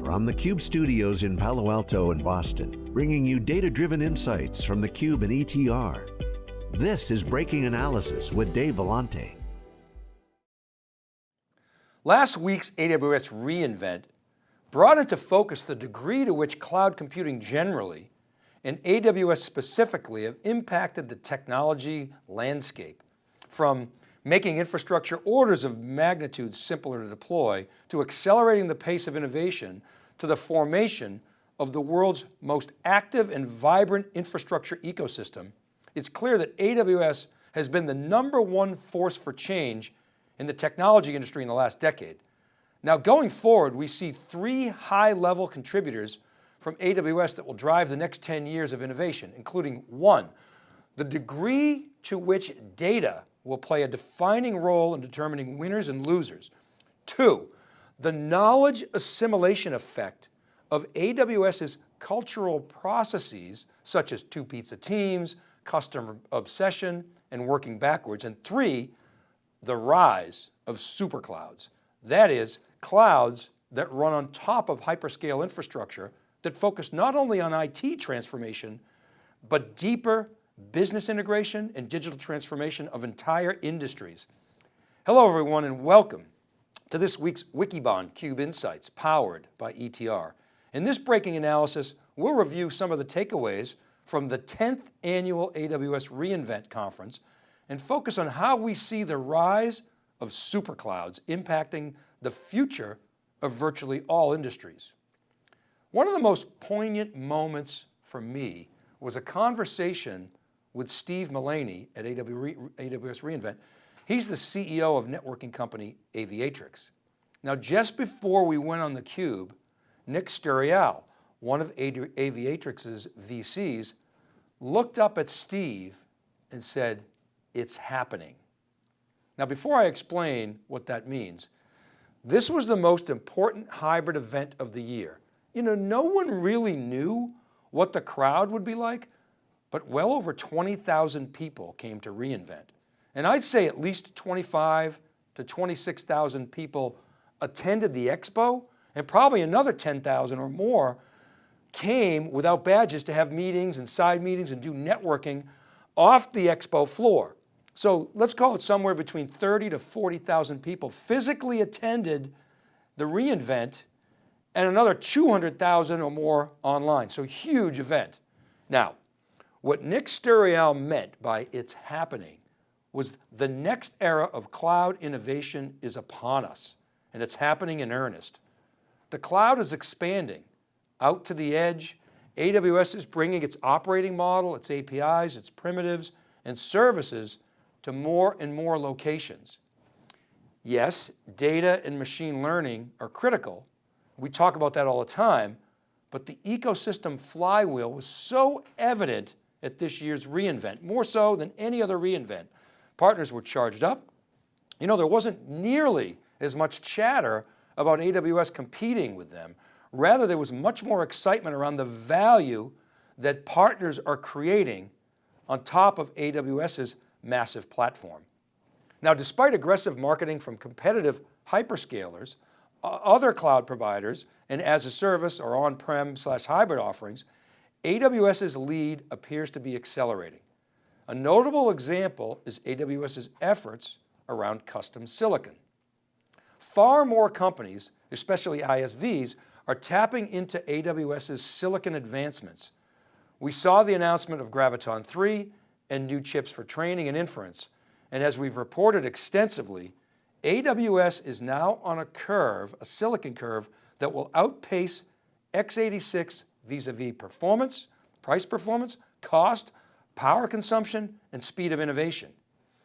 From the Cube studios in Palo Alto and Boston, bringing you data-driven insights from the Cube and ETR. This is Breaking Analysis with Dave Vellante. Last week's AWS reInvent brought into focus the degree to which cloud computing generally and AWS specifically have impacted the technology landscape from making infrastructure orders of magnitude simpler to deploy, to accelerating the pace of innovation, to the formation of the world's most active and vibrant infrastructure ecosystem, it's clear that AWS has been the number one force for change in the technology industry in the last decade. Now going forward, we see three high level contributors from AWS that will drive the next 10 years of innovation, including one, the degree to which data will play a defining role in determining winners and losers. Two, the knowledge assimilation effect of AWS's cultural processes, such as two pizza teams, customer obsession, and working backwards. And three, the rise of superclouds. That is, clouds that run on top of hyperscale infrastructure that focus not only on IT transformation, but deeper business integration and digital transformation of entire industries. Hello everyone and welcome to this week's Wikibon Cube Insights powered by ETR. In this breaking analysis, we'll review some of the takeaways from the 10th annual AWS reInvent conference and focus on how we see the rise of superclouds impacting the future of virtually all industries. One of the most poignant moments for me was a conversation with Steve Mullaney at AWS reInvent. He's the CEO of networking company Aviatrix. Now, just before we went on the cube, Nick Sturiale, one of Aviatrix's VCs, looked up at Steve and said, it's happening. Now, before I explain what that means, this was the most important hybrid event of the year. You know, no one really knew what the crowd would be like but well over 20,000 people came to reInvent. And I'd say at least 25 to 26,000 people attended the expo and probably another 10,000 or more came without badges to have meetings and side meetings and do networking off the expo floor. So let's call it somewhere between 30 to 40,000 people physically attended the reInvent and another 200,000 or more online. So huge event. Now, what Nick Sturiale meant by it's happening was the next era of cloud innovation is upon us and it's happening in earnest. The cloud is expanding out to the edge. AWS is bringing its operating model, its APIs, its primitives and services to more and more locations. Yes, data and machine learning are critical. We talk about that all the time, but the ecosystem flywheel was so evident at this year's reInvent, more so than any other reInvent. Partners were charged up. You know, there wasn't nearly as much chatter about AWS competing with them. Rather, there was much more excitement around the value that partners are creating on top of AWS's massive platform. Now, despite aggressive marketing from competitive hyperscalers, other cloud providers, and as a service or on-prem slash hybrid offerings, AWS's lead appears to be accelerating. A notable example is AWS's efforts around custom silicon. Far more companies, especially ISVs, are tapping into AWS's silicon advancements. We saw the announcement of Graviton 3 and new chips for training and inference. And as we've reported extensively, AWS is now on a curve, a silicon curve that will outpace x86 vis-a-vis -vis performance, price performance, cost, power consumption, and speed of innovation.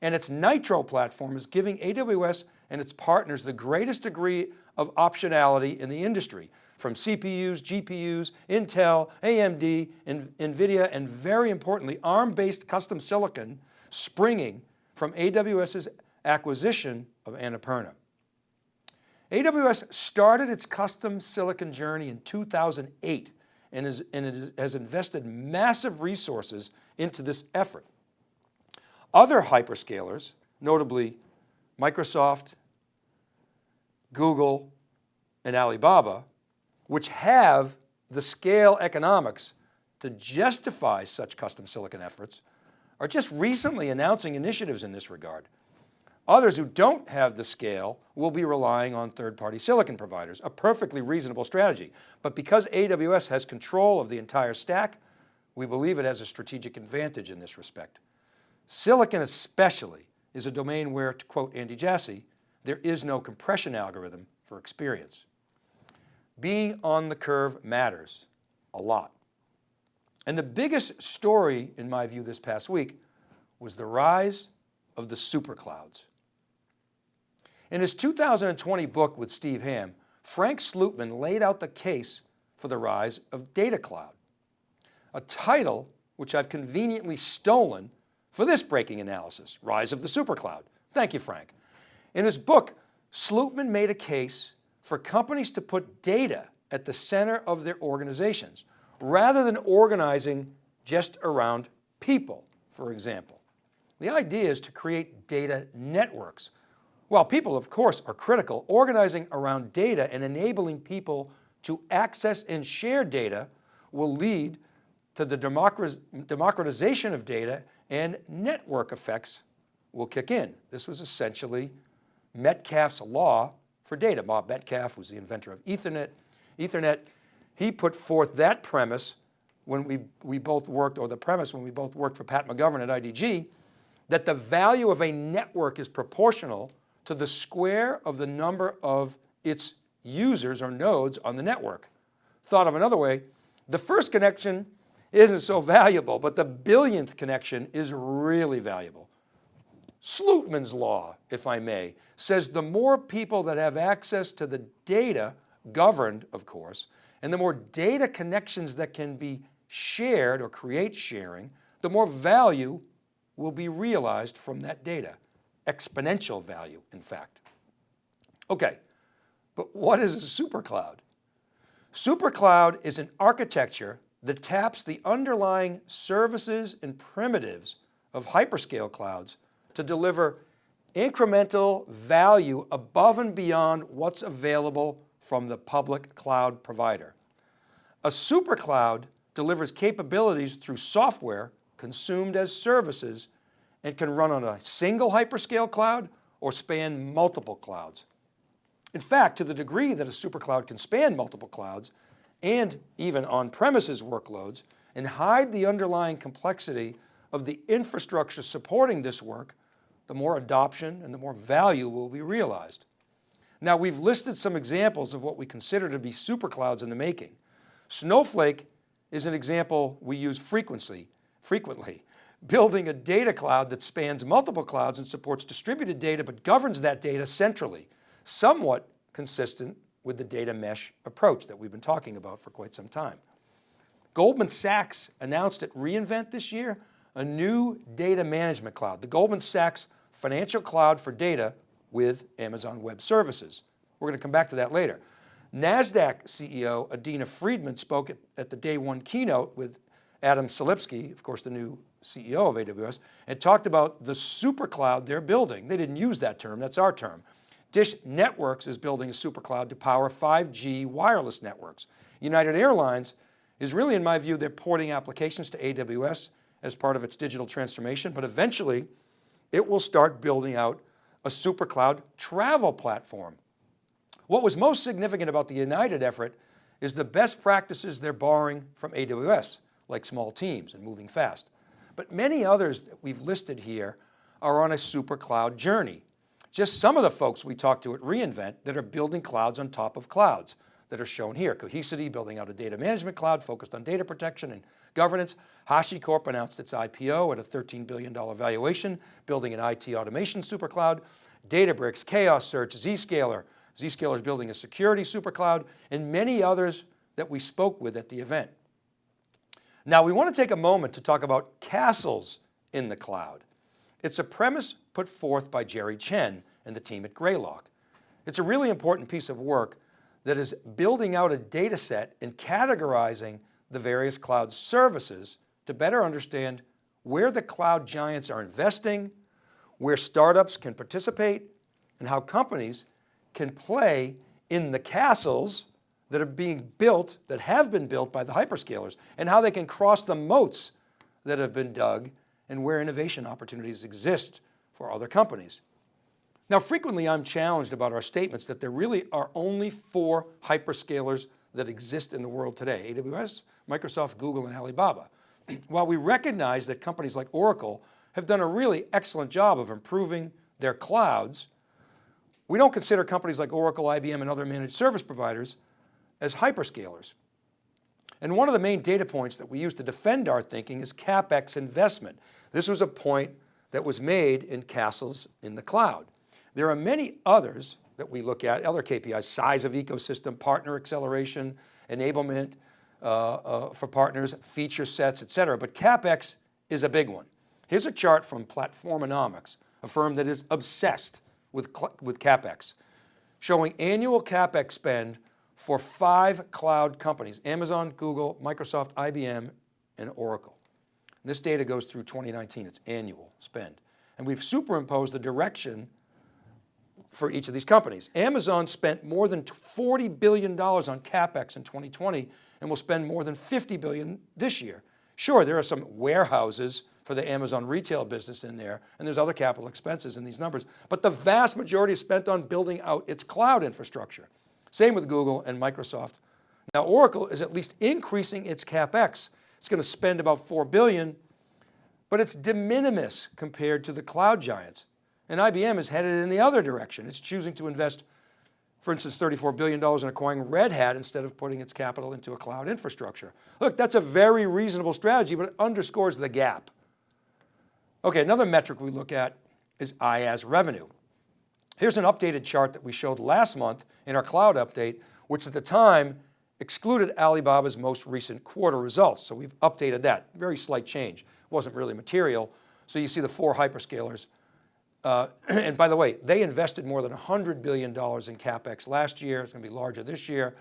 And its Nitro platform is giving AWS and its partners the greatest degree of optionality in the industry from CPUs, GPUs, Intel, AMD, NVIDIA, and very importantly, ARM-based custom silicon springing from AWS's acquisition of Annapurna. AWS started its custom silicon journey in 2008 and, is, and has invested massive resources into this effort. Other hyperscalers, notably Microsoft, Google, and Alibaba, which have the scale economics to justify such custom silicon efforts are just recently announcing initiatives in this regard. Others who don't have the scale will be relying on third-party silicon providers, a perfectly reasonable strategy. But because AWS has control of the entire stack, we believe it has a strategic advantage in this respect. Silicon especially is a domain where, to quote Andy Jassy, there is no compression algorithm for experience. Being on the curve matters a lot. And the biggest story, in my view, this past week was the rise of the superclouds. In his 2020 book with Steve Hamm, Frank Slootman laid out the case for the rise of data cloud, a title which I've conveniently stolen for this breaking analysis, Rise of the Supercloud. Thank you, Frank. In his book, Slootman made a case for companies to put data at the center of their organizations, rather than organizing just around people, for example. The idea is to create data networks. While people, of course, are critical, organizing around data and enabling people to access and share data will lead to the democratization of data and network effects will kick in. This was essentially Metcalfe's law for data. Bob Metcalfe was the inventor of Ethernet. Ethernet, he put forth that premise when we, we both worked, or the premise when we both worked for Pat McGovern at IDG, that the value of a network is proportional to the square of the number of its users or nodes on the network. Thought of another way, the first connection isn't so valuable, but the billionth connection is really valuable. Slootman's law, if I may, says the more people that have access to the data, governed of course, and the more data connections that can be shared or create sharing, the more value will be realized from that data. Exponential value, in fact. Okay, but what is a supercloud? Supercloud is an architecture that taps the underlying services and primitives of hyperscale clouds to deliver incremental value above and beyond what's available from the public cloud provider. A supercloud delivers capabilities through software consumed as services and can run on a single hyperscale cloud or span multiple clouds. In fact, to the degree that a supercloud can span multiple clouds and even on-premises workloads and hide the underlying complexity of the infrastructure supporting this work, the more adoption and the more value will be realized. Now we've listed some examples of what we consider to be superclouds in the making. Snowflake is an example we use frequently, frequently. Building a data cloud that spans multiple clouds and supports distributed data but governs that data centrally, somewhat consistent with the data mesh approach that we've been talking about for quite some time. Goldman Sachs announced at reInvent this year a new data management cloud, the Goldman Sachs Financial Cloud for Data with Amazon Web Services. We're going to come back to that later. NASDAQ CEO Adena Friedman spoke at, at the day one keynote with Adam Selipsky, of course, the new CEO of AWS, and talked about the super cloud they're building. They didn't use that term, that's our term. Dish Networks is building a super cloud to power 5G wireless networks. United Airlines is really, in my view, they're porting applications to AWS as part of its digital transformation, but eventually it will start building out a super cloud travel platform. What was most significant about the United effort is the best practices they're borrowing from AWS, like small teams and moving fast. But many others that we've listed here are on a super cloud journey. Just some of the folks we talked to at reInvent that are building clouds on top of clouds that are shown here. Cohesity building out a data management cloud focused on data protection and governance. HashiCorp announced its IPO at a $13 billion valuation, building an IT automation supercloud. Databricks, Chaos Search, Zscaler. Zscaler is building a security supercloud and many others that we spoke with at the event. Now we want to take a moment to talk about castles in the cloud. It's a premise put forth by Jerry Chen and the team at Greylock. It's a really important piece of work that is building out a data set and categorizing the various cloud services to better understand where the cloud giants are investing, where startups can participate, and how companies can play in the castles that are being built, that have been built by the hyperscalers and how they can cross the moats that have been dug and where innovation opportunities exist for other companies. Now, frequently I'm challenged about our statements that there really are only four hyperscalers that exist in the world today, AWS, Microsoft, Google, and Alibaba. While we recognize that companies like Oracle have done a really excellent job of improving their clouds, we don't consider companies like Oracle, IBM, and other managed service providers as hyperscalers. And one of the main data points that we use to defend our thinking is CapEx investment. This was a point that was made in castles in the cloud. There are many others that we look at, other KPIs, size of ecosystem, partner acceleration, enablement uh, uh, for partners, feature sets, et cetera. But CapEx is a big one. Here's a chart from Platformonomics, a firm that is obsessed with, with CapEx, showing annual CapEx spend for five cloud companies, Amazon, Google, Microsoft, IBM, and Oracle. And this data goes through 2019, it's annual spend. And we've superimposed the direction for each of these companies. Amazon spent more than $40 billion on CapEx in 2020 and will spend more than 50 billion this year. Sure, there are some warehouses for the Amazon retail business in there, and there's other capital expenses in these numbers, but the vast majority is spent on building out its cloud infrastructure. Same with Google and Microsoft. Now Oracle is at least increasing its CapEx. It's going to spend about 4 billion, but it's de minimis compared to the cloud giants. And IBM is headed in the other direction. It's choosing to invest, for instance, $34 billion in acquiring Red Hat instead of putting its capital into a cloud infrastructure. Look, that's a very reasonable strategy, but it underscores the gap. Okay, another metric we look at is IaaS revenue. Here's an updated chart that we showed last month in our cloud update, which at the time excluded Alibaba's most recent quarter results. So we've updated that, very slight change. Wasn't really material. So you see the four hyperscalers uh, and by the way, they invested more than $100 billion in CapEx last year. It's going to be larger this year.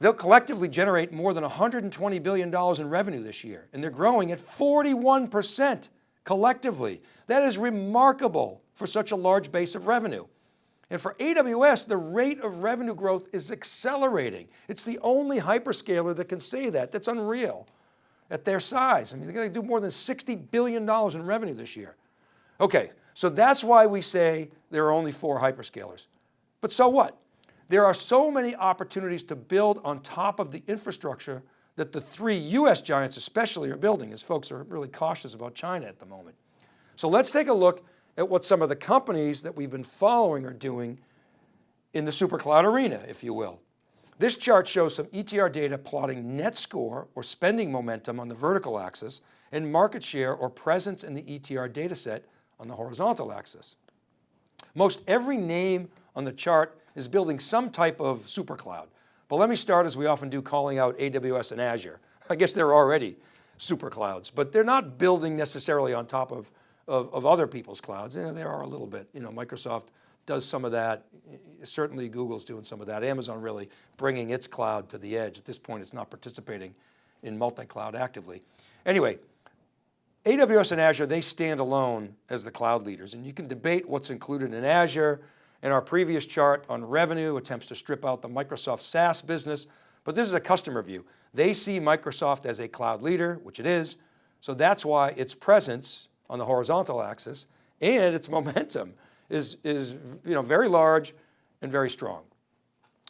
They'll collectively generate more than $120 billion in revenue this year. And they're growing at 41% collectively. That is remarkable for such a large base of revenue. And for AWS, the rate of revenue growth is accelerating. It's the only hyperscaler that can say that. That's unreal at their size. I mean, they're going to do more than $60 billion in revenue this year. Okay, so that's why we say there are only four hyperscalers. But so what? There are so many opportunities to build on top of the infrastructure that the three US giants especially are building as folks are really cautious about China at the moment. So let's take a look at what some of the companies that we've been following are doing in the super cloud arena, if you will. This chart shows some ETR data plotting net score or spending momentum on the vertical axis and market share or presence in the ETR dataset on the horizontal axis. Most every name on the chart is building some type of super cloud. But let me start as we often do calling out AWS and Azure. I guess they're already super clouds, but they're not building necessarily on top of, of, of other people's clouds. Yeah, there are a little bit, you know, Microsoft does some of that. Eh, certainly Google's doing some of that. Amazon really bringing its cloud to the edge. At this point, it's not participating in multi-cloud actively. Anyway, AWS and Azure, they stand alone as the cloud leaders and you can debate what's included in Azure. In our previous chart on revenue attempts to strip out the Microsoft SaaS business, but this is a customer view. They see Microsoft as a cloud leader, which it is. So that's why its presence on the horizontal axis and its momentum is, is you know, very large and very strong.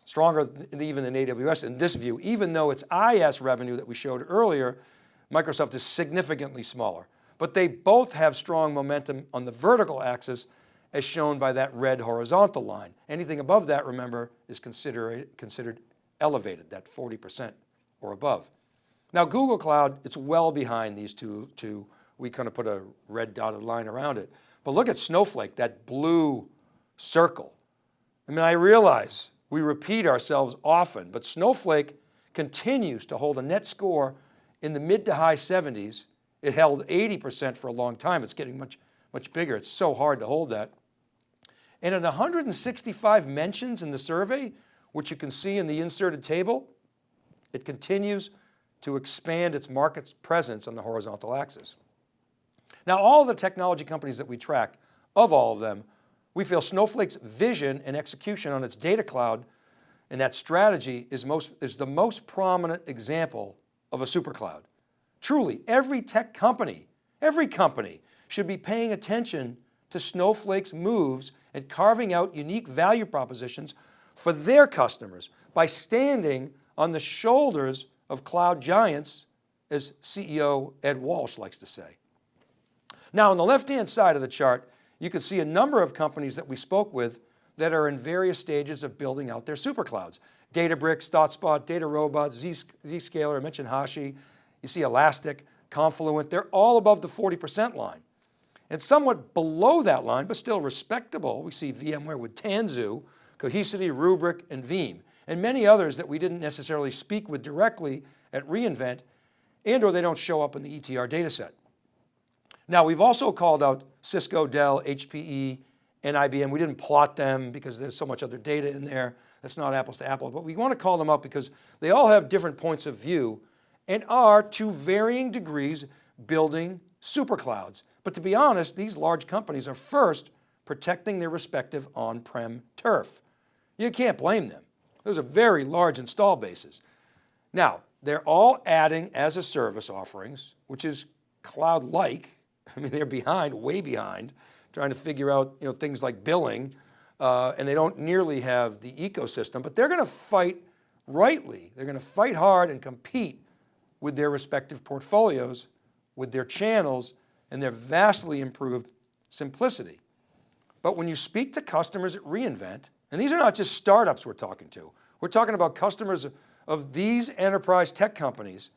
Stronger even than AWS in this view, even though its IaaS revenue that we showed earlier Microsoft is significantly smaller, but they both have strong momentum on the vertical axis as shown by that red horizontal line. Anything above that, remember, is considered, considered elevated, that 40% or above. Now Google Cloud, it's well behind these two, two, we kind of put a red dotted line around it. But look at Snowflake, that blue circle. I mean, I realize we repeat ourselves often, but Snowflake continues to hold a net score in the mid to high 70s. It held 80% for a long time. It's getting much, much bigger. It's so hard to hold that. And in 165 mentions in the survey, which you can see in the inserted table, it continues to expand its market's presence on the horizontal axis. Now, all the technology companies that we track, of all of them, we feel Snowflake's vision and execution on its data cloud And that strategy is, most, is the most prominent example of a supercloud. Truly, every tech company, every company should be paying attention to Snowflake's moves and carving out unique value propositions for their customers by standing on the shoulders of cloud giants, as CEO Ed Walsh likes to say. Now on the left-hand side of the chart, you can see a number of companies that we spoke with that are in various stages of building out their superclouds. Databricks, ThoughtSpot, DataRobot, Zscaler, I mentioned Hashi, you see Elastic, Confluent, they're all above the 40% line. And somewhat below that line, but still respectable, we see VMware with Tanzu, Cohesity, Rubrik, and Veeam, and many others that we didn't necessarily speak with directly at reInvent, and or they don't show up in the ETR dataset. Now we've also called out Cisco, Dell, HPE, and IBM. We didn't plot them because there's so much other data in there. That's not apples to apples, but we want to call them up because they all have different points of view and are to varying degrees building superclouds. But to be honest, these large companies are first protecting their respective on-prem turf. You can't blame them. Those are very large install bases. Now, they're all adding as a service offerings, which is cloud-like. I mean, they're behind, way behind, trying to figure out you know, things like billing, uh, and they don't nearly have the ecosystem, but they're going to fight rightly. They're going to fight hard and compete with their respective portfolios, with their channels, and their vastly improved simplicity. But when you speak to customers at reInvent, and these are not just startups we're talking to, we're talking about customers of these enterprise tech companies.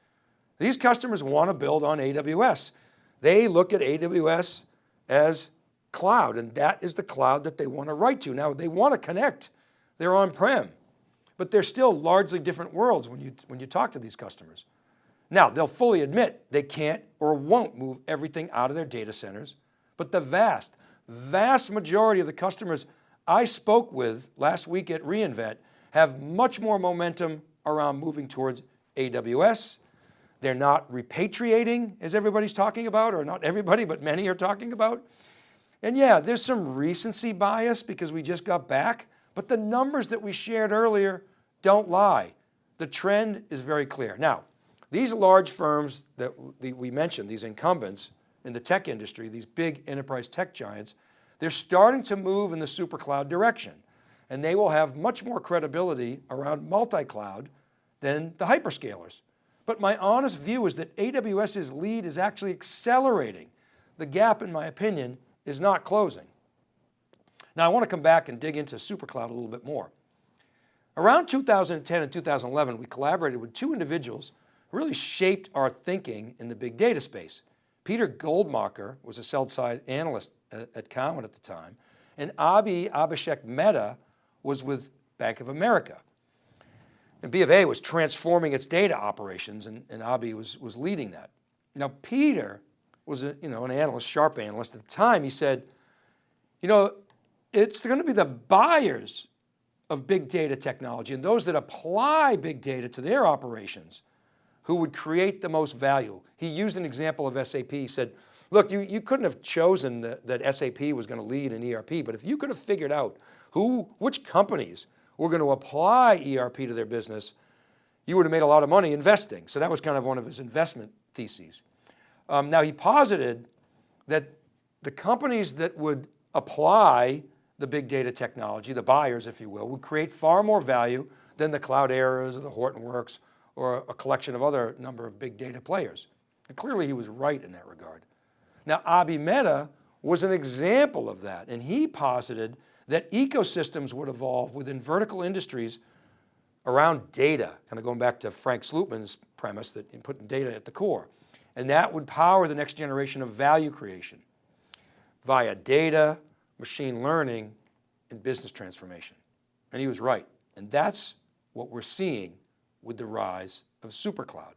These customers want to build on AWS. They look at AWS as cloud and that is the cloud that they want to write to. Now they want to connect, they're on-prem, but they're still largely different worlds when you, when you talk to these customers. Now they'll fully admit they can't or won't move everything out of their data centers, but the vast, vast majority of the customers I spoke with last week at reInvent have much more momentum around moving towards AWS. They're not repatriating as everybody's talking about, or not everybody, but many are talking about. And yeah, there's some recency bias because we just got back, but the numbers that we shared earlier don't lie. The trend is very clear. Now, these large firms that we mentioned, these incumbents in the tech industry, these big enterprise tech giants, they're starting to move in the super cloud direction and they will have much more credibility around multi-cloud than the hyperscalers. But my honest view is that AWS's lead is actually accelerating. The gap, in my opinion, is not closing. Now I want to come back and dig into SuperCloud a little bit more. Around 2010 and 2011, we collaborated with two individuals really shaped our thinking in the big data space. Peter Goldmacher was a sell-side analyst uh, at Cowen at the time, and Abhi Abhishek Mehta was with Bank of America. And B of A was transforming its data operations and, and Abhi was, was leading that. Now Peter was a, you know, an analyst, sharp analyst at the time, he said, you know, it's going to be the buyers of big data technology and those that apply big data to their operations who would create the most value. He used an example of SAP. He said, look, you, you couldn't have chosen that, that SAP was going to lead an ERP, but if you could have figured out who, which companies were going to apply ERP to their business, you would have made a lot of money investing. So that was kind of one of his investment theses. Um, now he posited that the companies that would apply the big data technology, the buyers, if you will, would create far more value than the Clouderas or the Hortonworks or a collection of other number of big data players. And clearly he was right in that regard. Now Abhi Mehta was an example of that and he posited that ecosystems would evolve within vertical industries around data, kind of going back to Frank Slootman's premise that putting data at the core. And that would power the next generation of value creation via data, machine learning, and business transformation. And he was right. And that's what we're seeing with the rise of SuperCloud.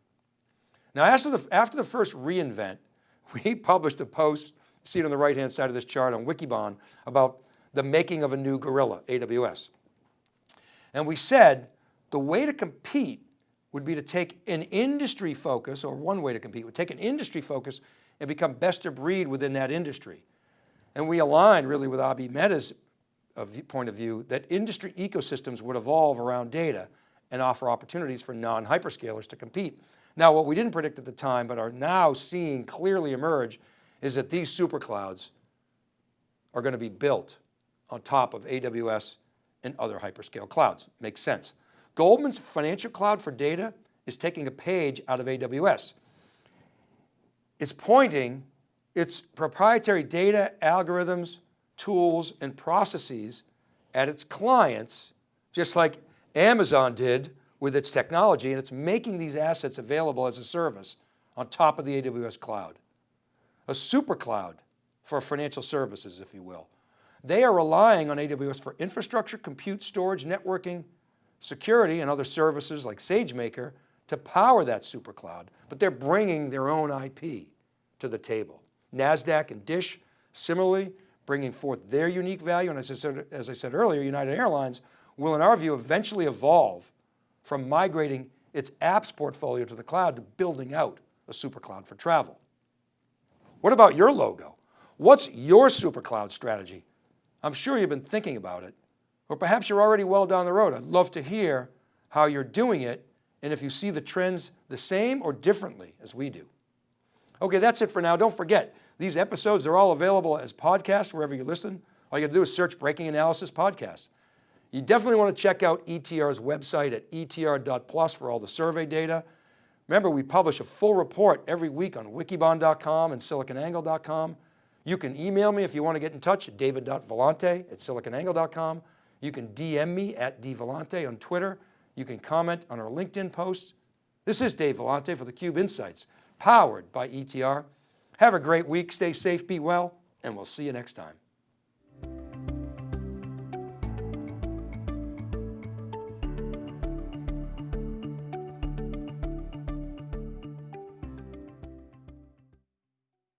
Now after the, after the first reInvent, we published a post, see it on the right-hand side of this chart on Wikibon, about the making of a new gorilla, AWS. And we said the way to compete would be to take an industry focus, or one way to compete, would take an industry focus and become best of breed within that industry. And we aligned really with Abhi Mehta's uh, point of view that industry ecosystems would evolve around data and offer opportunities for non-hyperscalers to compete. Now, what we didn't predict at the time, but are now seeing clearly emerge is that these super clouds are going to be built on top of AWS and other hyperscale clouds. Makes sense. Goldman's financial cloud for data is taking a page out of AWS. It's pointing its proprietary data, algorithms, tools, and processes at its clients, just like Amazon did with its technology, and it's making these assets available as a service on top of the AWS cloud. A super cloud for financial services, if you will. They are relying on AWS for infrastructure, compute, storage, networking, security, and other services like SageMaker to power that super cloud, but they're bringing their own IP to the table. NASDAQ and DISH, similarly, bringing forth their unique value. And as I, said, as I said earlier, United Airlines will, in our view, eventually evolve from migrating its apps portfolio to the cloud to building out a super cloud for travel. What about your logo? What's your super cloud strategy? I'm sure you've been thinking about it, or perhaps you're already well down the road. I'd love to hear how you're doing it and if you see the trends the same or differently as we do. Okay, that's it for now. Don't forget, these episodes are all available as podcasts wherever you listen. All you got to do is search Breaking Analysis Podcast. You definitely want to check out ETR's website at etr.plus for all the survey data. Remember, we publish a full report every week on wikibon.com and siliconangle.com. You can email me if you want to get in touch at david.vellante at siliconangle.com. You can DM me at dvellante on Twitter. You can comment on our LinkedIn posts. This is Dave Vellante for theCUBE Insights, powered by ETR. Have a great week, stay safe, be well, and we'll see you next time.